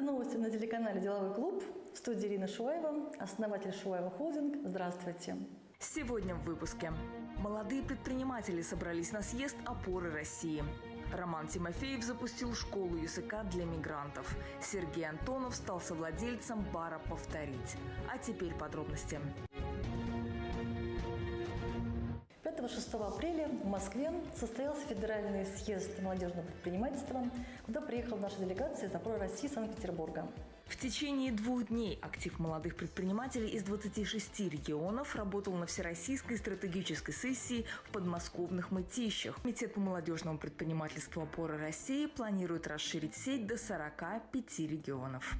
Это новости на телеканале «Деловой клуб». В студии Ирина Шуаева, основатель Шуаева Холдинг. Здравствуйте. Сегодня в выпуске. Молодые предприниматели собрались на съезд «Опоры России». Роман Тимофеев запустил школу языка для мигрантов. Сергей Антонов стал совладельцем бара «Повторить». А теперь подробности. 5-6 апреля в Москве состоялся федеральный съезд молодежного предпринимательства, куда приехала наша делегация из «Опоры России» Санкт-Петербурга. В течение двух дней актив молодых предпринимателей из 26 регионов работал на всероссийской стратегической сессии в подмосковных Мытищах. Комитет по молодежному предпринимательству «Опора России» планирует расширить сеть до 45 регионов.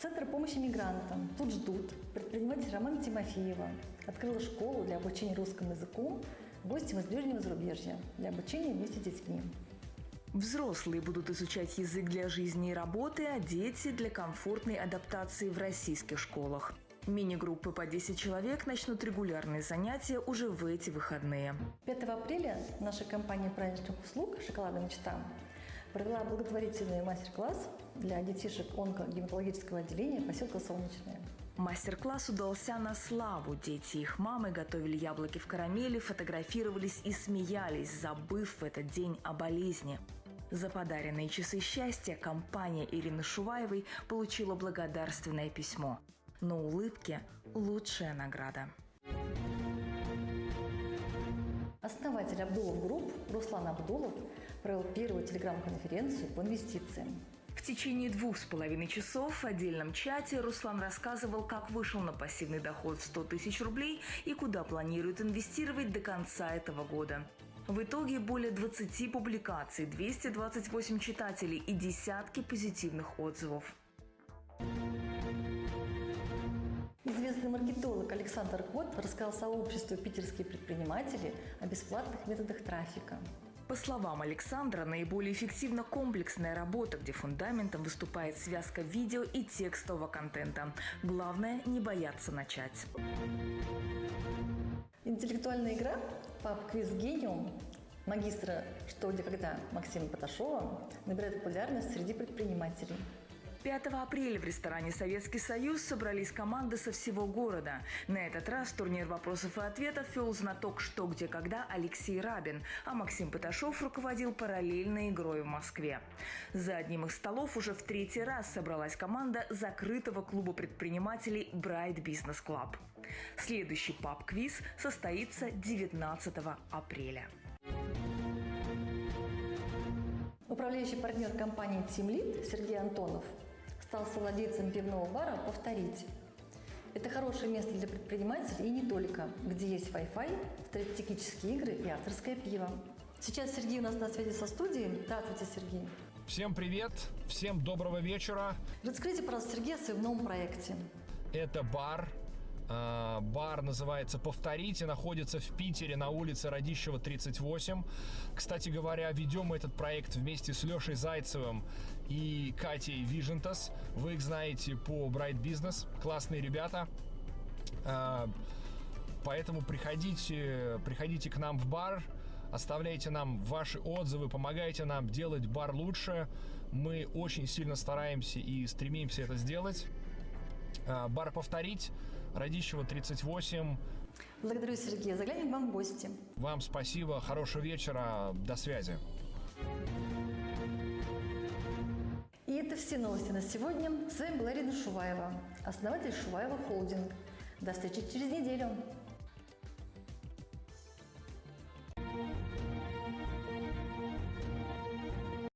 Центр помощи мигрантам тут ждут. Предприниматель Роман Тимофеева открыла школу для обучения русскому языку гостям из ближнего зарубежья для обучения вместе с детьми. Взрослые будут изучать язык для жизни и работы, а дети – для комфортной адаптации в российских школах. Мини-группы по 10 человек начнут регулярные занятия уже в эти выходные. 5 апреля наша компания праздничных услуг «Шоколадная мечта» провела благотворительный мастер-класс для детишек онкогематологического отделения поселка Солнечное. Мастер-класс удался на славу. Дети и их мамы готовили яблоки в карамели, фотографировались и смеялись, забыв в этот день о болезни. За подаренные часы счастья компания Ирины Шуваевой получила благодарственное письмо. Но улыбки – лучшая награда. Основатель Абдулов Групп Руслан Абдулов провел первую телеграм-конференцию по инвестициям. В течение двух с половиной часов в отдельном чате Руслан рассказывал, как вышел на пассивный доход в 100 тысяч рублей и куда планирует инвестировать до конца этого года. В итоге более 20 публикаций, 228 читателей и десятки позитивных отзывов. Известный маркетолог Александр Кот рассказал сообществу питерские предприниматели о бесплатных методах трафика. По словам Александра, наиболее эффективна комплексная работа, где фундаментом выступает связка видео и текстового контента. Главное – не бояться начать. Интеллектуальная игра «Паб-квиз Гениум» магистра «Что, где, когда» Максима Поташова набирает популярность среди предпринимателей. 5 апреля в ресторане «Советский Союз» собрались команды со всего города. На этот раз турнир вопросов и ответов вел знаток «Что, где, когда» Алексей Рабин, а Максим Поташов руководил параллельной игрой в Москве. За одним из столов уже в третий раз собралась команда закрытого клуба предпринимателей Bright Business Club. Следующий паб-квиз состоится 19 апреля. Управляющий партнер компании Lead Сергей Антонов стал совладельцем пивного бара «Повторить». Это хорошее место для предпринимателей и не только, где есть Wi-Fi, стратегические игры и авторское пиво. Сейчас Сергей у нас на связи со студией. Здравствуйте, Сергей. Всем привет, всем доброго вечера. Расскажите, пожалуйста, Сергей, о своем новом проекте. Это бар бар называется «Повторите», находится в Питере на улице Радищева, 38. Кстати говоря, ведем мы этот проект вместе с Лешей Зайцевым и Катей Вижентас. Вы их знаете по Bright Business. Классные ребята. А, поэтому приходите, приходите к нам в бар, оставляйте нам ваши отзывы, помогайте нам делать бар лучше. Мы очень сильно стараемся и стремимся это сделать. А, бар «Повторить», Радищева, 38. Благодарю, Сергей. Заглянем к вам в гости. Вам спасибо, хорошего вечера, до связи. И это все новости на сегодня. С вами была Ирина Шуваева, основатель Шуваева Холдинг. До встречи через неделю.